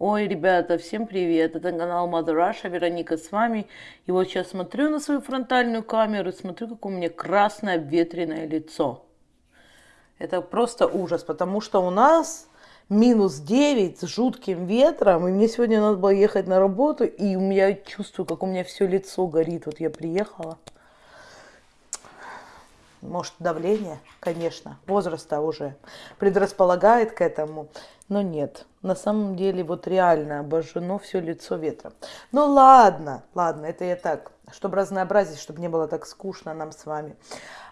Ой, ребята, всем привет! Это канал Mother Russia, Вероника с вами. И вот сейчас смотрю на свою фронтальную камеру и смотрю, как у меня красное обветренное лицо. Это просто ужас, потому что у нас минус 9 с жутким ветром, и мне сегодня надо было ехать на работу, и у меня чувствую, как у меня все лицо горит. Вот я приехала. Может, давление, конечно, возраста уже предрасполагает к этому, но нет. На самом деле, вот реально обожжено все лицо ветром. Ну ладно, ладно, это я так, чтобы разнообразить, чтобы не было так скучно нам с вами.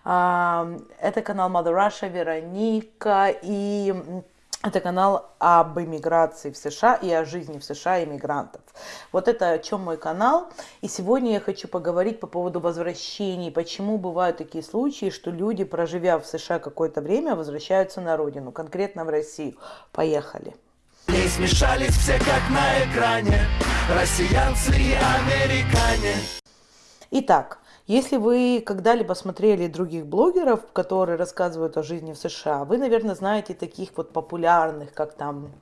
Это канал Mother Russia, Вероника и это канал об иммиграции в США и о жизни в США иммигрантов. Вот это о чем мой канал. И сегодня я хочу поговорить по поводу возвращений. Почему бывают такие случаи, что люди, проживя в США какое-то время, возвращаются на родину, конкретно в Россию. Поехали. Не смешались все как на экране, россиянцы и американе. Итак, если вы когда-либо смотрели других блогеров, которые рассказывают о жизни в США, вы, наверное, знаете таких вот популярных, как там,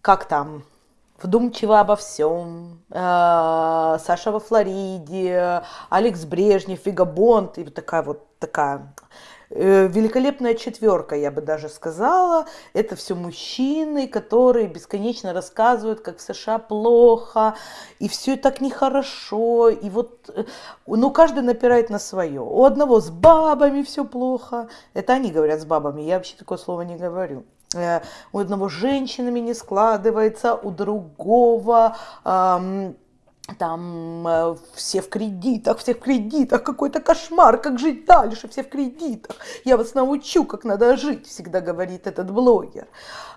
как там, вдумчиво обо всем, э, Саша во Флориде, Алекс Брежнев, Вига Бонд, и вот такая вот такая великолепная четверка, я бы даже сказала. Это все мужчины, которые бесконечно рассказывают, как в США плохо, и все так нехорошо. И вот, э, ну, каждый напирает на свое. У одного с бабами все плохо. Это они говорят с бабами, я вообще такое слово не говорю э, у одного с женщинами не складывается, у другого там э, все в кредитах, все в кредитах, какой-то кошмар, как жить дальше, все в кредитах. Я вас научу, как надо жить, всегда говорит этот блогер.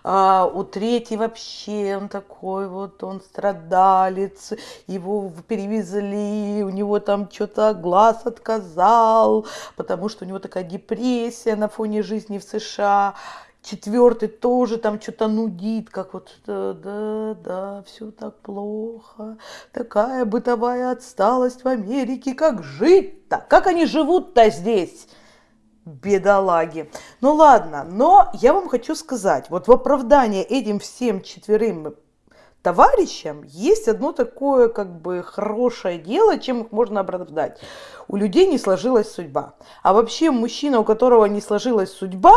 А у третьей вообще он такой вот, он страдалец, его перевезли, у него там что-то глаз отказал, потому что у него такая депрессия на фоне жизни в США четвертый тоже там что-то нудит, как вот, да, да, да, все так плохо, такая бытовая отсталость в Америке, как жить-то, как они живут-то здесь? бедолаги. Ну ладно, но я вам хочу сказать, вот в оправдание этим всем четверым товарищам есть одно такое как бы хорошее дело, чем их можно оправдать. У людей не сложилась судьба. А вообще мужчина, у которого не сложилась судьба,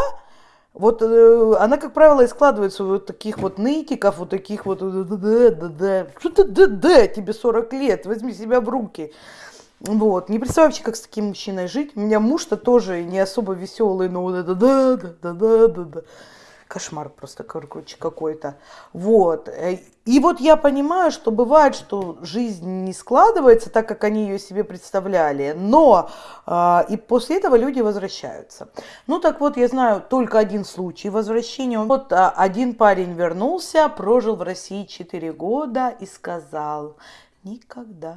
вот э, она, как правило, и складывается вот таких вот нытиков, вот таких вот, да, да, да, что ты, да, да, тебе 40 лет, возьми себя в руки. Вот, не представляю вообще, как с таким мужчиной жить. У меня муж-то тоже не особо веселый, но вот это кошмар просто короче, какой-то. Вот. Э, и вот я понимаю, что бывает, что жизнь не складывается так, как они ее себе представляли, но э, и после этого люди возвращаются. Ну так вот, я знаю только один случай возвращения. Вот э, один парень вернулся, прожил в России 4 года и сказал, никогда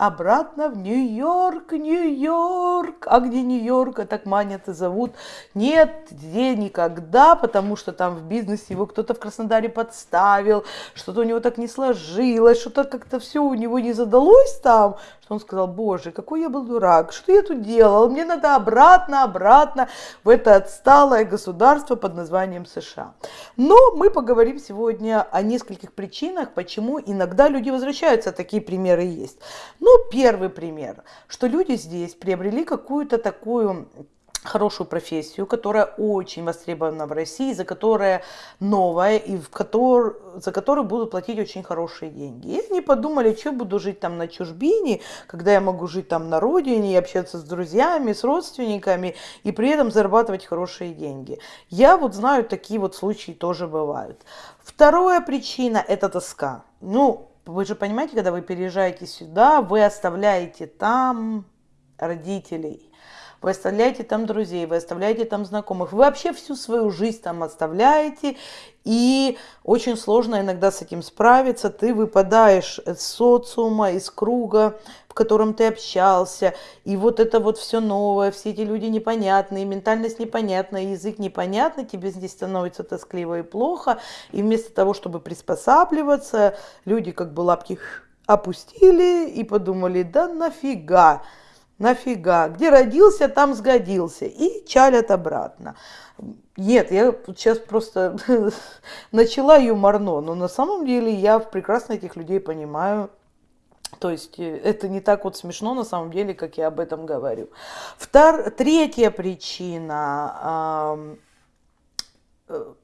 обратно в Нью-Йорк, Нью-Йорк. А где Нью-Йорк, а так манят и зовут. Нет, где никогда, потому что там в бизнесе его кто-то в Краснодаре подставил, что-то у него так не сложилось, что-то как-то все у него не задалось там, что он сказал, боже, какой я был дурак, что я тут делал, мне надо обратно, обратно в это отсталое государство под названием США. Но мы поговорим сегодня о нескольких причинах, почему иногда люди возвращаются, такие примеры есть. Ну, первый пример, что люди здесь приобрели какую-то такую хорошую профессию, которая очень востребована в России, за которая новая и в котор, за которую будут платить очень хорошие деньги. И они подумали, что буду жить там на чужбине, когда я могу жить там на родине и общаться с друзьями, с родственниками и при этом зарабатывать хорошие деньги. Я вот знаю, такие вот случаи тоже бывают. Вторая причина – это тоска. Ну, вы же понимаете, когда вы переезжаете сюда, вы оставляете там родителей, вы оставляете там друзей, вы оставляете там знакомых, вы вообще всю свою жизнь там оставляете, и очень сложно иногда с этим справиться. Ты выпадаешь из социума, из круга, в котором ты общался, и вот это вот все новое, все эти люди непонятные, ментальность непонятная, язык непонятный, тебе здесь становится тоскливо и плохо, и вместо того, чтобы приспосабливаться, люди как бы лапки опустили и подумали, да нафига, нафига, где родился, там сгодился, и чалят обратно. Нет, я сейчас просто начала юморно, но на самом деле я прекрасно этих людей понимаю. То есть э, это не так вот смешно на самом деле, как я об этом говорю. Втор... Третья причина. Э,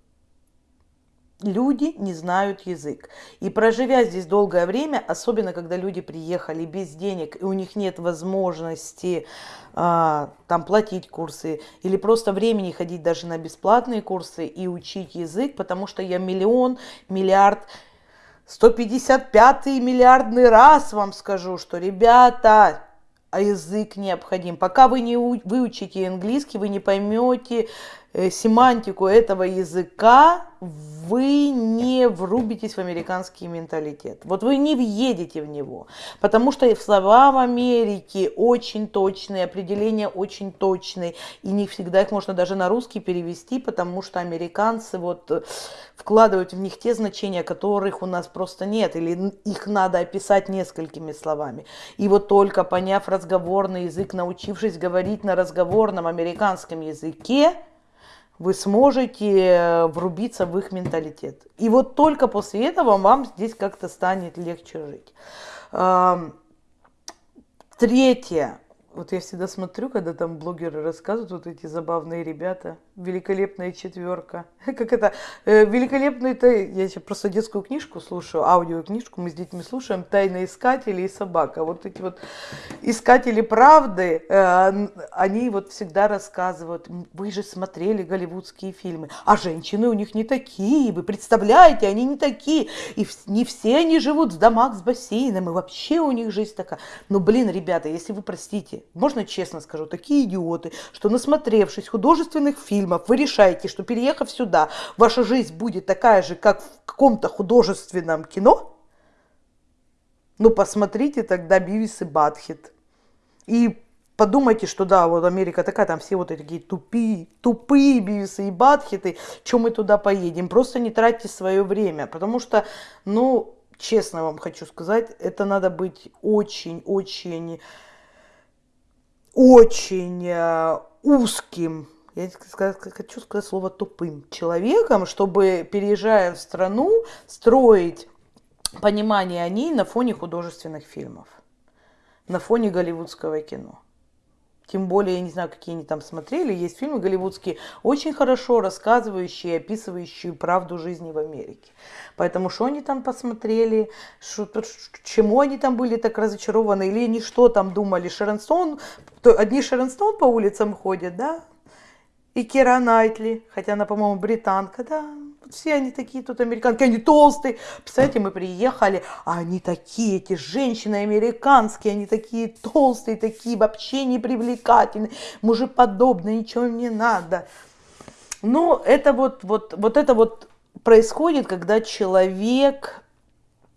люди не знают язык. И проживя здесь долгое время, особенно когда люди приехали без денег, и у них нет возможности а, там платить курсы, или просто времени ходить даже на бесплатные курсы и учить язык, потому что я миллион, миллиард 155 миллиардный раз вам скажу, что, ребята, а язык необходим. Пока вы не выучите английский, вы не поймете семантику этого языка, вы не врубитесь в американский менталитет. Вот вы не въедете в него, потому что слова в Америке очень точные, определения очень точные, и не всегда их можно даже на русский перевести, потому что американцы вот э, вкладывают в них те значения, которых у нас просто нет, или их надо описать несколькими словами. И вот только поняв разговорный язык, научившись говорить на разговорном американском языке, вы сможете э, врубиться в их менталитет. И вот только после этого вам здесь как-то станет легче жить. Третье. Вот я всегда смотрю, когда там блогеры рассказывают, вот эти забавные ребята, великолепная четверка. Как это, э, великолепный, я сейчас просто детскую книжку слушаю, аудиокнижку мы с детьми слушаем, «Тайны искатели» и «Собака». Вот эти вот искатели правды, э, они вот всегда рассказывают, вы же смотрели голливудские фильмы, а женщины у них не такие, вы представляете, они не такие, и не все они живут в домах с бассейном, и вообще у них жизнь такая. Но, блин, ребята, если вы простите, можно честно скажу, такие идиоты, что насмотревшись художественных фильмов, вы решаете, что переехав сюда, ваша жизнь будет такая же, как в каком-то художественном кино, ну посмотрите тогда Бивис и Батхит. И подумайте, что да, вот Америка такая, там все вот такие тупые, тупые Бивисы и Батхиты, чем мы туда поедем. Просто не тратьте свое время, потому что, ну, честно вам хочу сказать, это надо быть очень-очень очень э, узким, я хочу сказать слово тупым человеком, чтобы, переезжая в страну, строить понимание о ней на фоне художественных фильмов, на фоне голливудского кино. Тем более, я не знаю, какие они там смотрели. Есть фильмы голливудские, очень хорошо рассказывающие, описывающие правду жизни в Америке. Поэтому что они там посмотрели, что, чему они там были так разочарованы, или они что там думали, Шерон Стоун, то одни Шерон Стоун по улицам ходят, да, и Кира Найтли, хотя она, по-моему, британка, да, все они такие тут американки, они толстые. Представляете, мы приехали, а они такие, эти женщины американские, они такие толстые, такие вообще непривлекательные, мужеподобные, ничего не надо. Ну, это вот, вот, вот это вот происходит, когда человек,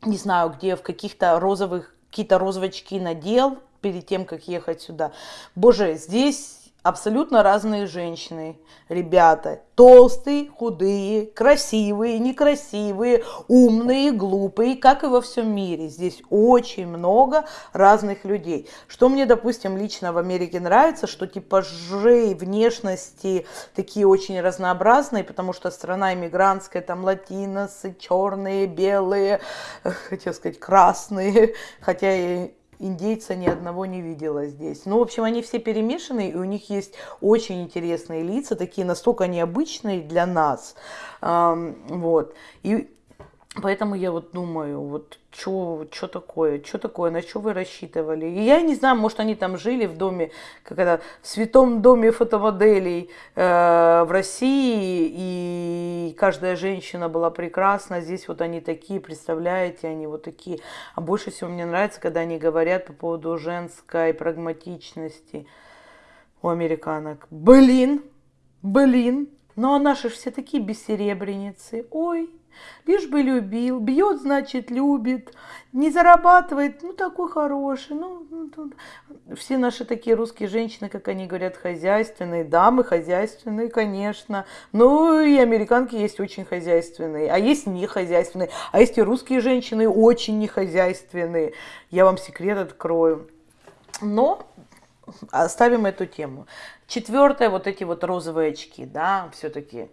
не знаю, где в каких-то розовых, какие-то розовочки надел перед тем, как ехать сюда. Боже, здесь абсолютно разные женщины, ребята. Толстые, худые, красивые, некрасивые, умные, глупые, как и во всем мире. Здесь очень много разных людей. Что мне, допустим, лично в Америке нравится, что типажи внешности такие очень разнообразные, потому что страна иммигрантская, там латиносы, черные, белые, хотел сказать красные, хотя и индейца ни одного не видела здесь. Ну, в общем, они все перемешаны, и у них есть очень интересные лица, такие настолько необычные для нас. Вот. И Поэтому я вот думаю, вот что такое, что такое, на что вы рассчитывали. И я не знаю, может они там жили в доме, как это, в святом доме фотомоделей э, в России, и каждая женщина была прекрасна. Здесь вот они такие, представляете, они вот такие. А больше всего мне нравится, когда они говорят по поводу женской прагматичности у американок. Блин, блин, ну а наши все такие бессеребреницы. Ой, Лишь бы любил, бьет, значит, любит, не зарабатывает, ну, такой хороший. Ну, ну все наши такие русские женщины, как они говорят, хозяйственные, дамы хозяйственные, конечно. Ну, и американки есть очень хозяйственные, а есть не хозяйственные, а есть и русские женщины очень не хозяйственные. Я вам секрет открою. Но оставим эту тему. Четвертое, вот эти вот розовые очки, да, все-таки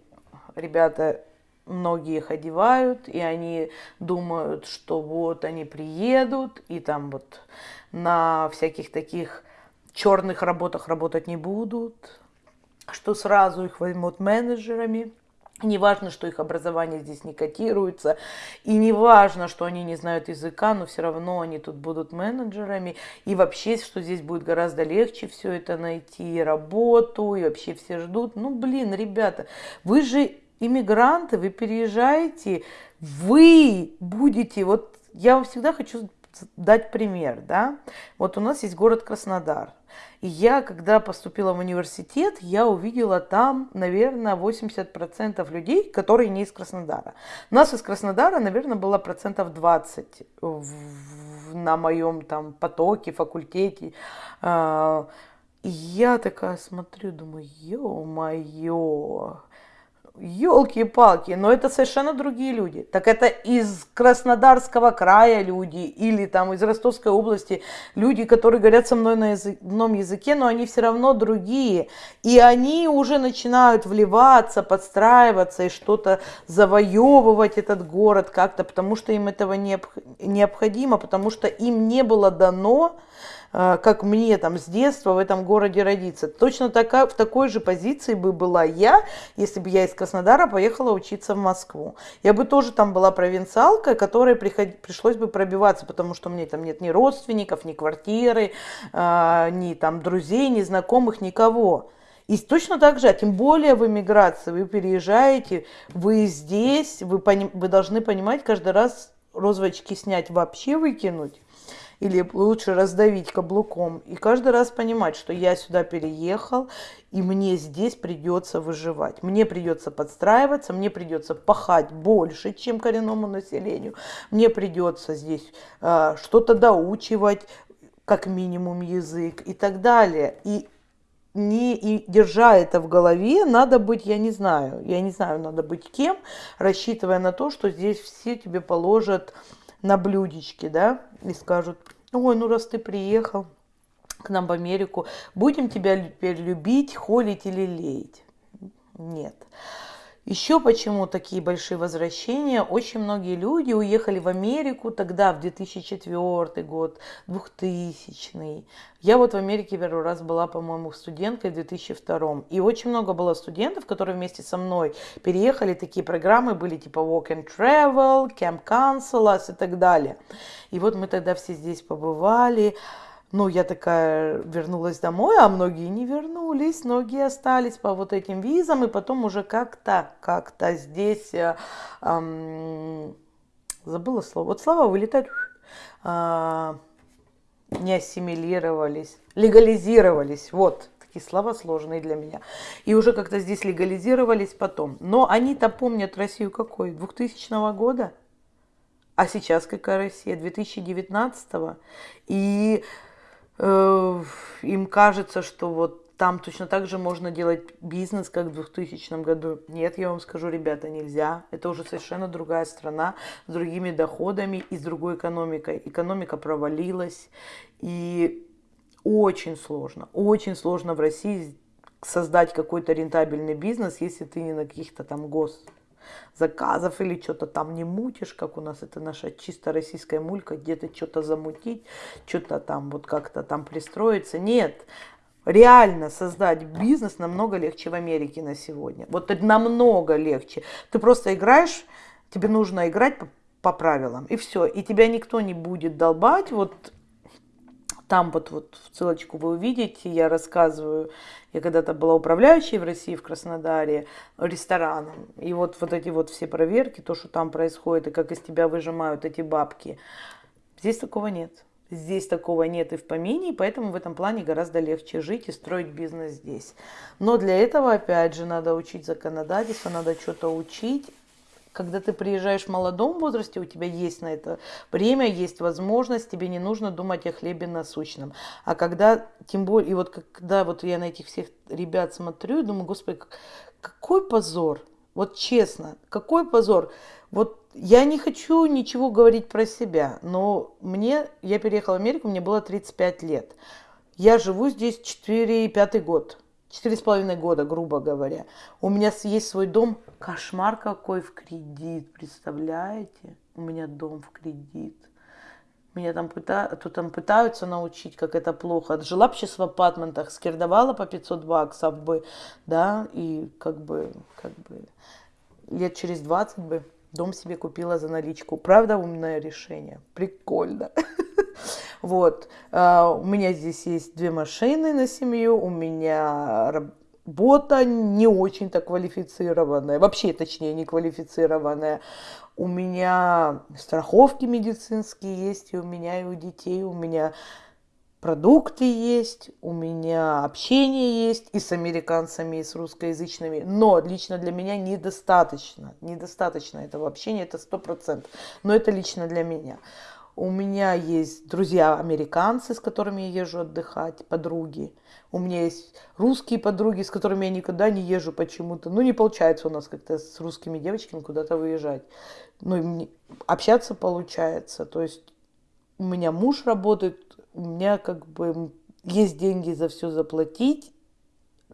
ребята многие их одевают, и они думают, что вот они приедут, и там вот на всяких таких черных работах работать не будут, что сразу их возьмут менеджерами. Не важно, что их образование здесь не котируется, и не важно, что они не знают языка, но все равно они тут будут менеджерами, и вообще, что здесь будет гораздо легче все это найти, работу, и вообще все ждут. Ну, блин, ребята, вы же иммигранты, вы переезжаете, вы будете, вот я вам всегда хочу дать пример, да, вот у нас есть город Краснодар, и я, когда поступила в университет, я увидела там, наверное, 80% людей, которые не из Краснодара. У нас из Краснодара, наверное, было процентов 20 в, на моем там потоке, факультете. А, и я такая смотрю, думаю, ё-моё, елки-палки, но это совершенно другие люди. Так это из Краснодарского края люди или там из Ростовской области люди, которые говорят со мной на одном языке, но они все равно другие. И они уже начинают вливаться, подстраиваться и что-то завоевывать этот город как-то, потому что им этого необходимо, потому что им не было дано как мне там с детства в этом городе родиться. Точно такая, в такой же позиции бы была я, если бы я из Краснодара поехала учиться в Москву. Я бы тоже там была провинциалкой, которой приход... пришлось бы пробиваться, потому что мне там нет ни родственников, ни квартиры, э, ни там друзей, ни знакомых, никого. И точно так же, а тем более в эмиграции, вы переезжаете, вы здесь, вы, пони, вы должны понимать каждый раз розовочки снять, вообще выкинуть или лучше раздавить каблуком. И каждый раз понимать, что я сюда переехал, и мне здесь придется выживать. Мне придется подстраиваться, мне придется пахать больше, чем коренному населению. Мне придется здесь э, что-то доучивать, как минимум язык и так далее. И не и держа это в голове, надо быть, я не знаю, я не знаю, надо быть кем, рассчитывая на то, что здесь все тебе положат на блюдечке, да, и скажут, ой, ну раз ты приехал к нам в Америку, будем тебя теперь любить, холить или леять. Нет. Еще почему такие большие возвращения? Очень многие люди уехали в Америку тогда, в 2004 год, 2000. Я вот в Америке первый раз была, по-моему, студенткой в 2002. И очень много было студентов, которые вместе со мной переехали. Такие программы были типа Walk and Travel, Camp Council и так далее. И вот мы тогда все здесь побывали. Ну, я такая вернулась домой, а многие не вернулись, многие остались по вот этим визам, и потом уже как-то, как-то здесь, эм, забыла слово, вот слова вылетают, э, не ассимилировались, легализировались, вот, такие слова сложные для меня. И уже как-то здесь легализировались потом. Но они-то помнят Россию какой? 2000 года? А сейчас какая Россия? 2019 -го. И им кажется, что вот там точно так же можно делать бизнес, как в 2000 году. Нет, я вам скажу, ребята, нельзя. Это уже совершенно другая страна с другими доходами и с другой экономикой. Экономика провалилась. И очень сложно, очень сложно в России создать какой-то рентабельный бизнес, если ты не на каких-то там гос заказов или что-то там не мутишь, как у нас это наша чисто российская мулька, где-то что-то замутить, что-то там вот как-то там пристроиться. Нет, реально создать бизнес намного легче в Америке на сегодня. Вот намного легче. Ты просто играешь, тебе нужно играть по, по правилам, и все. И тебя никто не будет долбать, вот там вот, вот ссылочку вы увидите, я рассказываю, я когда-то была управляющей в России, в Краснодаре, рестораном. И вот, вот эти вот все проверки, то, что там происходит, и как из тебя выжимают эти бабки. Здесь такого нет. Здесь такого нет и в помине, и поэтому в этом плане гораздо легче жить и строить бизнес здесь. Но для этого, опять же, надо учить законодательство, надо что-то учить, когда ты приезжаешь в молодом возрасте, у тебя есть на это время, есть возможность, тебе не нужно думать о хлебе насущном. А когда, тем более, и вот когда вот я на этих всех ребят смотрю, думаю, господи, какой позор, вот честно, какой позор. Вот я не хочу ничего говорить про себя, но мне, я переехала в Америку, мне было 35 лет. Я живу здесь 4 пятый год. Четыре с половиной года, грубо говоря. У меня есть свой дом. Кошмар какой в кредит, представляете? У меня дом в кредит. Меня там, пыта... тут там пытаются научить, как это плохо. Жила бы сейчас в апартментах, скирдовала по 500 баксов бы, да, и как бы, как бы лет через 20 бы дом себе купила за наличку. Правда, умное решение. Прикольно. Вот. А, у меня здесь есть две машины на семью, у меня работа не очень-то квалифицированная, вообще, точнее, не квалифицированная. У меня страховки медицинские есть, и у меня, и у детей, у меня продукты есть, у меня общение есть и с американцами, и с русскоязычными, но лично для меня недостаточно, недостаточно этого общения, это сто процентов, но это лично для меня. У меня есть друзья-американцы, с которыми я езжу отдыхать, подруги. У меня есть русские подруги, с которыми я никогда не езжу почему-то. Ну, не получается у нас как-то с русскими девочками куда-то выезжать. Ну, общаться получается. То есть у меня муж работает, у меня как бы есть деньги за все заплатить,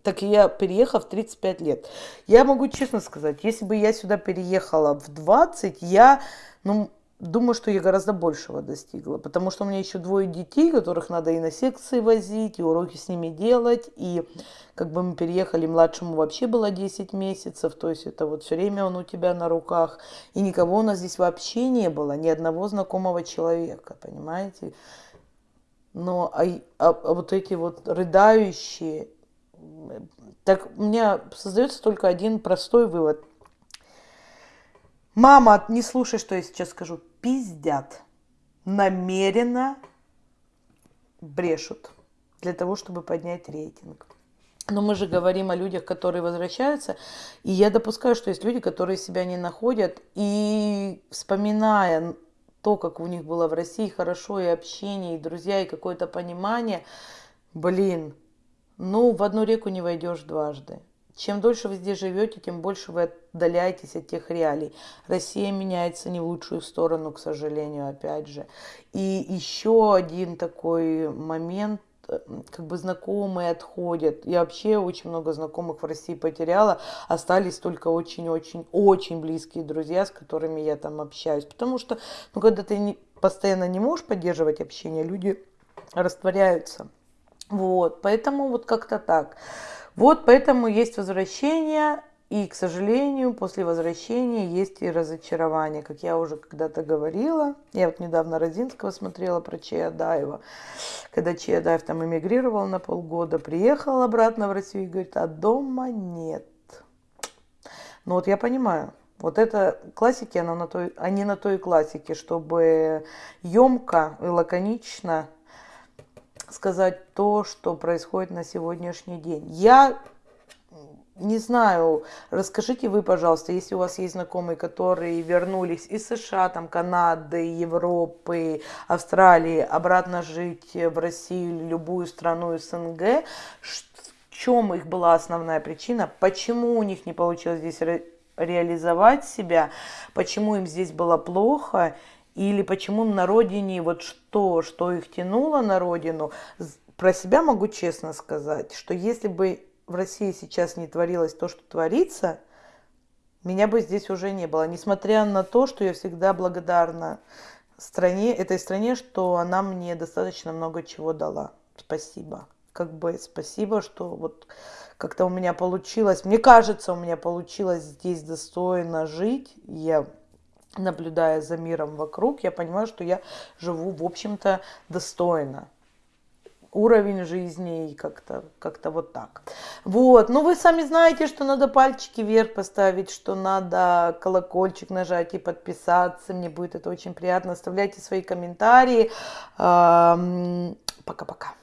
так я переехала в 35 лет. Я могу честно сказать, если бы я сюда переехала в 20, я, ну, думаю, что я гораздо большего достигла, потому что у меня еще двое детей, которых надо и на секции возить, и уроки с ними делать, и как бы мы переехали, младшему вообще было 10 месяцев, то есть это вот все время он у тебя на руках, и никого у нас здесь вообще не было, ни одного знакомого человека, понимаете? Но а, а, а вот эти вот рыдающие, так у меня создается только один простой вывод. Мама, не слушай, что я сейчас скажу пиздят, намеренно брешут для того, чтобы поднять рейтинг. Но мы же говорим о людях, которые возвращаются, и я допускаю, что есть люди, которые себя не находят, и вспоминая то, как у них было в России хорошо, и общение, и друзья, и какое-то понимание, блин, ну, в одну реку не войдешь дважды. Чем дольше вы здесь живете, тем больше вы отдаляетесь от тех реалий. Россия меняется не в лучшую сторону, к сожалению, опять же. И еще один такой момент, э, как бы знакомые отходят. Я вообще очень много знакомых в России потеряла. Остались только очень-очень-очень близкие друзья, с которыми я там общаюсь. Потому что, ну, когда ты не, постоянно не можешь поддерживать общение, люди растворяются. Вот, поэтому вот как-то так. Вот поэтому есть возвращение, и, к сожалению, после возвращения есть и разочарование, как я уже когда-то говорила. Я вот недавно Родинского смотрела про Чаядаева. Когда Чаядаев там эмигрировал на полгода, приехал обратно в Россию и говорит, а дома нет. Ну вот я понимаю, вот это классики, она на той, они на той классике, чтобы емко и лаконично сказать то, что происходит на сегодняшний день. Я не знаю, расскажите вы, пожалуйста, если у вас есть знакомые, которые вернулись из США, там, Канады, Европы, Австралии, обратно жить в Россию любую страну СНГ, в чем их была основная причина, почему у них не получилось здесь ре реализовать себя, почему им здесь было плохо, или почему на родине, вот что, что их тянуло на родину. Про себя могу честно сказать, что если бы в России сейчас не творилось то, что творится, меня бы здесь уже не было. Несмотря на то, что я всегда благодарна стране, этой стране, что она мне достаточно много чего дала. Спасибо. Как бы спасибо, что вот как-то у меня получилось, мне кажется, у меня получилось здесь достойно жить. Я наблюдая за миром вокруг, я понимаю, что я живу, в общем-то, достойно уровень жизни и как-то как, -то, вот так. Вот, ну вы сами знаете, что надо пальчики вверх поставить, что надо колокольчик нажать и подписаться, мне будет это очень приятно. Оставляйте свои комментарии. Пока-пока.